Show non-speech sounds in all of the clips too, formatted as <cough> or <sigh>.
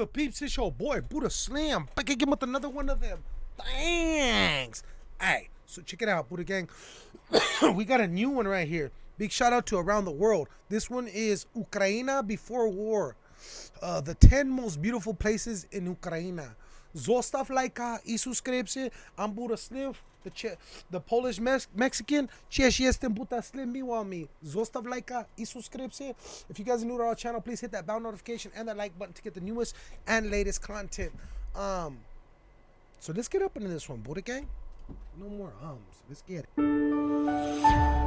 good, peeps? It's your boy, Buddha Slim. Back again with another one of them. Thanks. Alright, so check it out, Buddha Gang. <coughs> we got a new one right here. Big shout out to Around the World. This one is Ukraina before war. Uh, the 10 most beautiful places in Ukraina. Zostav lajka i subskrypcję. I'm the, che- the Polish Mex- Mexican. Cześć, jestem Buddha Slim, miło mi. Zostav lajka uh, i subskrypcję. If you guys are new to our channel, please hit that bell notification and that like button to get the newest and latest content. Um, so let's get up into this one, Buddha Gang. No more ums. Let's get it.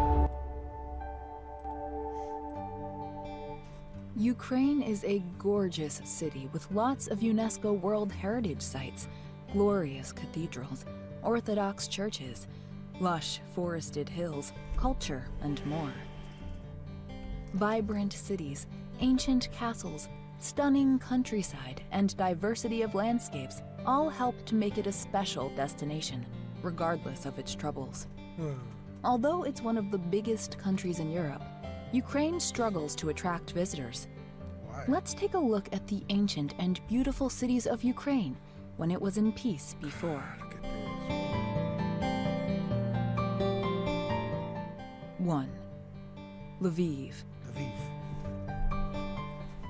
Ukraine is a gorgeous city with lots of UNESCO World Heritage Sites, glorious cathedrals, Orthodox churches, lush forested hills, culture, and more. Vibrant cities, ancient castles, stunning countryside, and diversity of landscapes all help to make it a special destination, regardless of its troubles. Hmm. Although it's one of the biggest countries in Europe, Ukraine struggles to attract visitors. Why? Let's take a look at the ancient and beautiful cities of Ukraine when it was in peace before. <sighs> 1. Lviv. Lviv.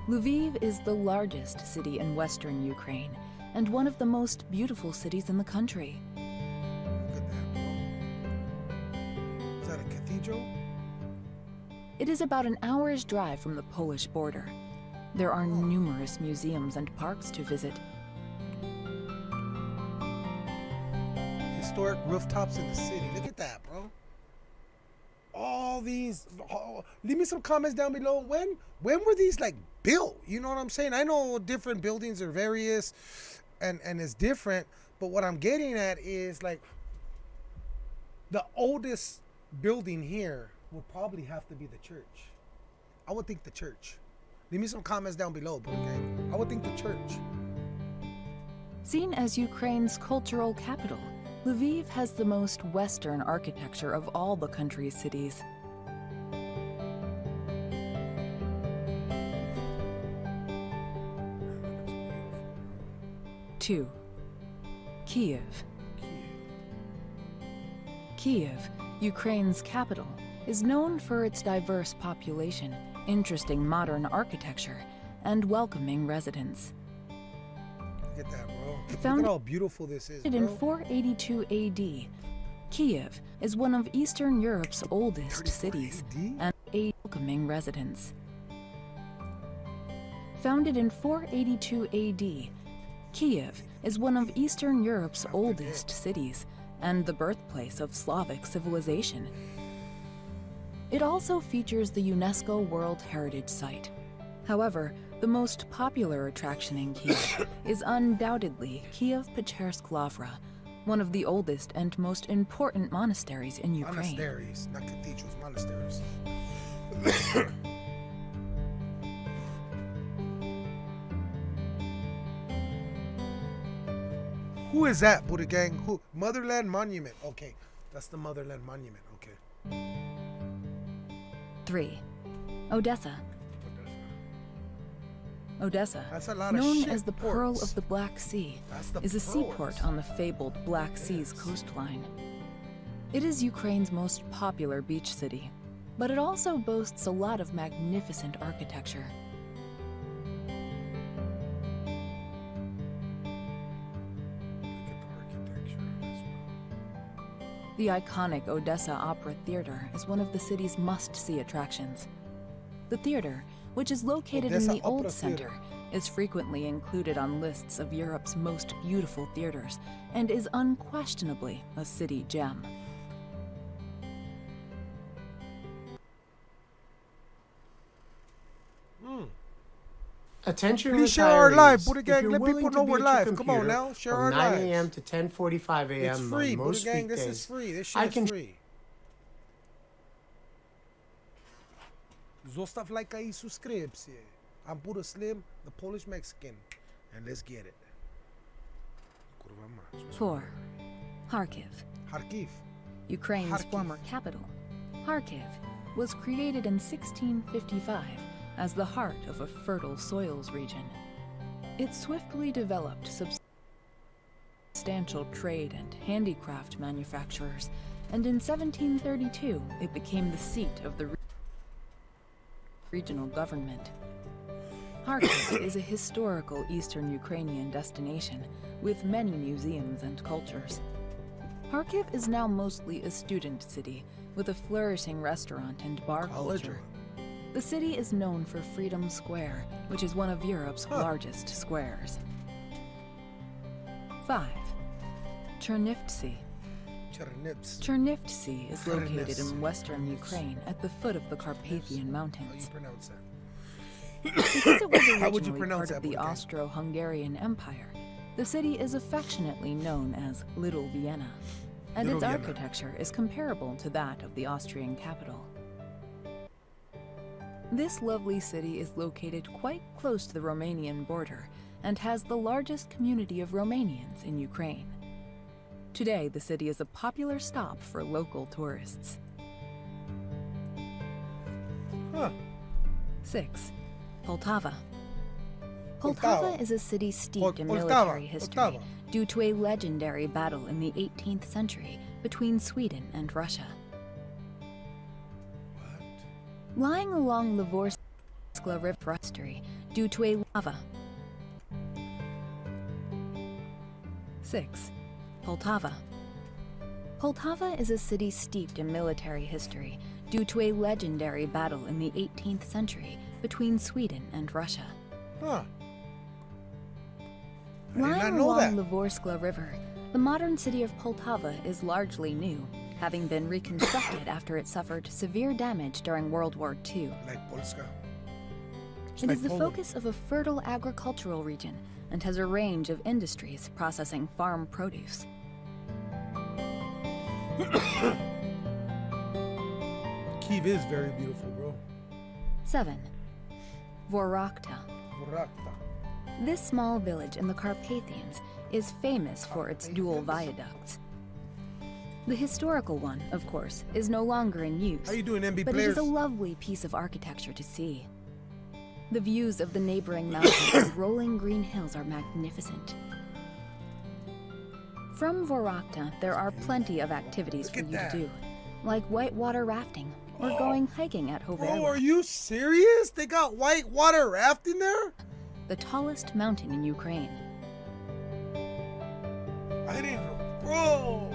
Lviv is the largest city in western Ukraine and one of the most beautiful cities in the country. Look at that. Is that a cathedral? It is about an hour's drive from the Polish border. There are numerous museums and parks to visit. Historic rooftops in the city. Look at that, bro. All these. Oh, leave me some comments down below. When when were these like built? You know what I'm saying? I know different buildings are various, and and it's different. But what I'm getting at is like the oldest building here would probably have to be the church. I would think the church. Leave me some comments down below. Okay? I would think the church. Seen as Ukraine's cultural capital, Lviv has the most Western architecture of all the country's cities. Two, Kiev. Kiev, Ukraine's capital, is known for its diverse population, interesting modern architecture, and welcoming residents. Look at that, bro. Look at how beautiful this is, Founded in 482 AD, Kiev is one of Eastern Europe's oldest cities AD? and a welcoming residents. Founded in 482 AD, Kiev is one of Eastern Europe's oldest cities and the birthplace of Slavic civilization. It also features the UNESCO World Heritage Site. However, the most popular attraction in Kiev <coughs> is undoubtedly Kiev Pechersk Lavra, one of the oldest and most important monasteries in Ukraine. Monasteries, not cathedrals, monasteries. <coughs> Who is that, Buddha Gang? Who? Motherland Monument. Okay, that's the Motherland Monument. Okay. 3. Odessa. Odessa, That's a lot known as the Pearl of the Black Sea, the is a seaport on the fabled Black Sea's coastline. It is Ukraine's most popular beach city, but it also boasts a lot of magnificent architecture. The iconic Odessa Opera Theater is one of the city's must-see attractions. The theater, which is located in Odessa the Old Center, is frequently included on lists of Europe's most beautiful theaters and is unquestionably a city gem. Attention Please share our retirees. live, Buddha If Gang. you're Let willing people to know be we're live. Come on now, share from our 9 lives. a.m. to 10:45 a.m. It's free, on Buddha most Gang. This weekdays. is free. This shit I is can- free. Zostav lajka i subskrypcję. I'm Buddha Slim, the Polish Mexican. And let's get it. 4. Kharkiv. Kharkiv. Ukraine's Kharkiv. former capital, Kharkiv, was created in 1655 as the heart of a fertile soils region. It swiftly developed substantial trade and handicraft manufacturers, and in 1732 it became the seat of the regional government. Kharkiv <coughs> is a historical eastern Ukrainian destination with many museums and cultures. Kharkiv is now mostly a student city with a flourishing restaurant and bar College culture. The city is known for Freedom Square, which is one of Europe's Huh. largest squares. 5. Chernivtsi. Chernivtsi. Chernivtsi is located Chernivtsi. in western Ukraine at the foot of the Carpathian How you Mountains. pronounce that? Because it was <coughs> How would you originally part of the Austro-Hungarian Empire, the city is affectionately known as Little Vienna, and Little its Vienna. architecture is comparable to that of the Austrian capital. This lovely city is located quite close to the Romanian border and has the largest community of Romanians in Ukraine. Today, the city is a popular stop for local tourists. Huh. 6. Poltava. Poltava. Is a city steeped in military history due to a legendary battle in the 18th century between Sweden and Russia. Lying along the Vorskla River history due to a lava. 6. Poltava. Poltava is a city steeped in military history due to a legendary battle in the 18th century between Sweden and Russia. Huh. I did not Lying along that. the Vorskla River, the modern city of Poltava is largely new, having been reconstructed after it suffered severe damage during World War II. Like Polska. It's It is the focus of a fertile agricultural region and has a range of industries processing farm produce. <coughs> Kiev is very beautiful, bro. 7. Vorokhta. Vorokhta. This small village in the Carpathians is famous for its dual viaducts. The historical one, of course, is no longer in use. How you doing, MB but it players? is a lovely piece of architecture to see. The views of the neighboring <coughs> mountains and rolling green hills are magnificent. From Vorokhta, there are plenty of activities Look for you that. to do, like whitewater rafting or Oh. going hiking at Bro, Hoverla, oh, are you serious? They got whitewater rafting there? the tallest mountain in Ukraine. I didn't know.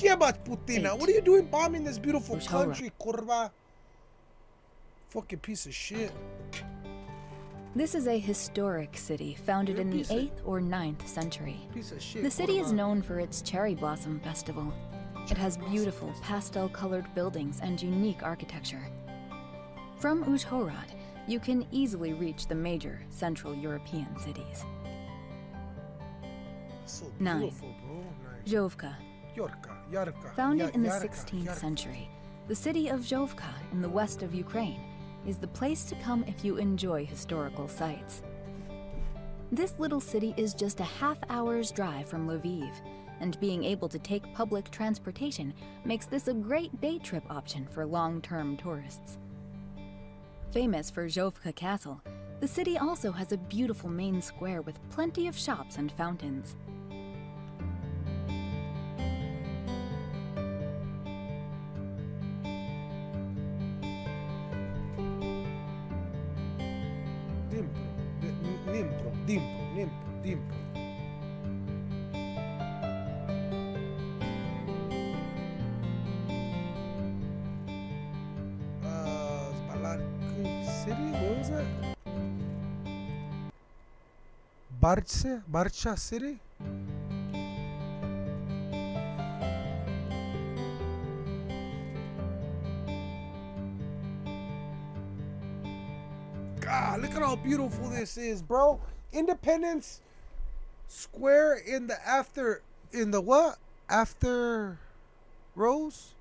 Bro. Jebać Putina. Eight. What are you doing bombing this beautiful Bushora. country, kurva? Fucking piece of shit. This is a historic city founded in the 8th or 9th century. Piece of shit. The city is known for its cherry blossom festival. It has beautiful pastel colored buildings and unique architecture. From Uzhhorod, you can easily reach the major Central European cities. So Nine. beautiful, bro. Nice. Zhovka, Yorka, Yarka. Founded in the 16th century, the city of Zhovka in the west of Ukraine is the place to come if you enjoy historical sites. This little city is just a half hour's drive from Lviv, and being able to take public transportation makes this a great day trip option for long term tourists. Famous for Zhovka Castle, the city also has a beautiful main square with plenty of shops and fountains. Nimpro. Dimpro. Nimpro. Dimpro. Uh, Spalarky City? What was at how beautiful this is, bro. Independence Square in the after in the what? After Rose?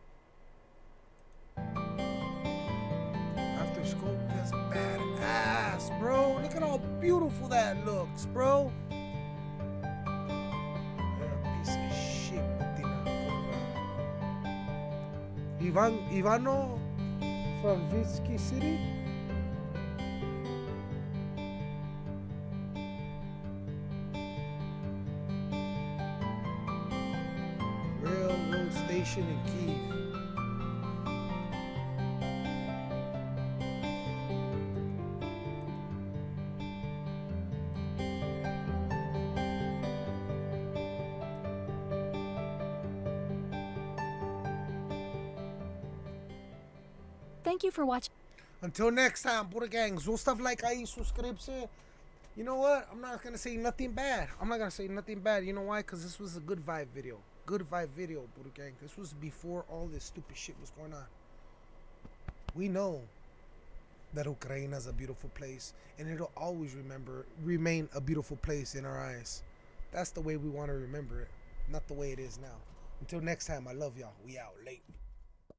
After school, that's badass, bro. Look at how beautiful that looks, bro. Ivan Ivano from Vitsky City? Civilization in Kiev. Thank you for watching. Until next time, Buddha gang, zostav like ahí, suscribirse. You know what? I'm not gonna say nothing bad. I'm not gonna say nothing bad. You know why? Cause this was a good vibe video. Good vibe video, Buddha gang. This was before all this stupid shit was going on. We know that Ukraine is a beautiful place, and it'll always remember remain a beautiful place in our eyes. That's the way we want to remember it, not the way it is now. Until next time, I love y'all. We out late.